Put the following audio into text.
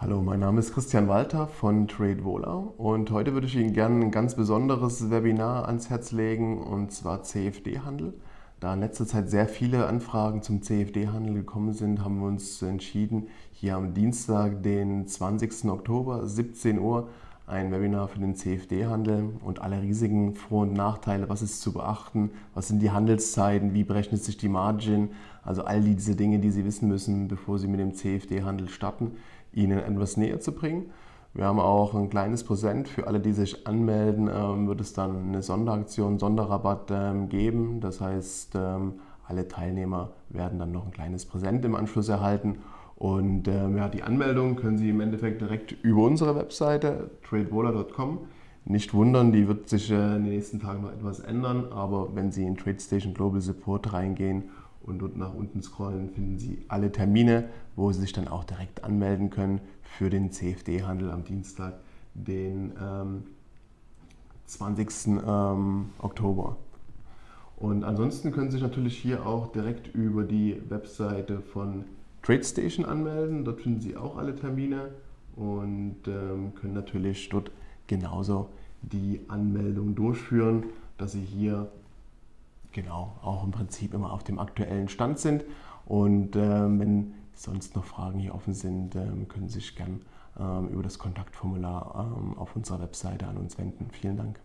Hallo, mein Name ist Christian Walter von TradeVola und heute würde ich Ihnen gerne ein ganz besonderes Webinar ans Herz legen und zwar CFD-Handel. Da in letzter Zeit sehr viele Anfragen zum CFD-Handel gekommen sind, haben wir uns entschieden, hier am Dienstag, den 20. Oktober, 17 Uhr, ein Webinar für den CFD-Handel und alle Risiken, Vor- und Nachteile, was ist zu beachten, was sind die Handelszeiten, wie berechnet sich die Margin, also all diese Dinge, die Sie wissen müssen, bevor Sie mit dem CFD-Handel starten. Ihnen etwas näher zu bringen. Wir haben auch ein kleines Präsent für alle, die sich anmelden, ähm, wird es dann eine Sonderaktion, Sonderrabatt ähm, geben. Das heißt, ähm, alle Teilnehmer werden dann noch ein kleines Präsent im Anschluss erhalten. Und ja, die Anmeldung können Sie im Endeffekt direkt über unsere Webseite tradewaller.com. Nicht wundern, die wird sich in den nächsten Tagen noch etwas ändern, aber wenn Sie in TradeStation Global Support reingehen und dort nach unten scrollen, finden Sie alle Termine, wo Sie sich dann auch direkt anmelden können für den CFD-Handel am Dienstag, den ähm, 20. Ähm, Oktober. Und ansonsten können Sie sich natürlich hier auch direkt über die Webseite von TradeStation anmelden. Dort finden Sie auch alle Termine und ähm, können natürlich dort genauso die Anmeldung durchführen, dass Sie hier genau auch im Prinzip immer auf dem aktuellen Stand sind. Und äh, wenn sonst noch Fragen hier offen sind, äh, können Sie sich gern äh, über das Kontaktformular ähm, auf unserer Webseite an uns wenden. Vielen Dank.